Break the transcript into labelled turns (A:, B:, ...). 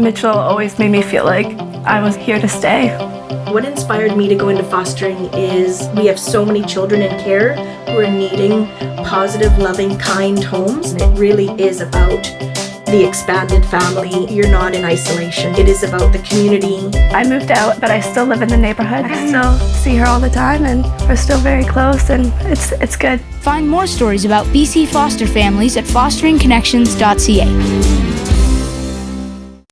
A: Mitchell always made me feel like I was here to stay.
B: What inspired me to go into fostering is we have so many children in care who are needing positive, loving, kind homes. It really is about the expanded family. You're not in isolation. It is about the community.
A: I moved out, but I still live in the neighborhood. I still see her all the time, and we're still very close, and it's it's good.
C: Find more stories about BC foster families at fosteringconnections.ca.